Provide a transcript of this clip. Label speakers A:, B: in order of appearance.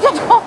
A: 좀 얹어줘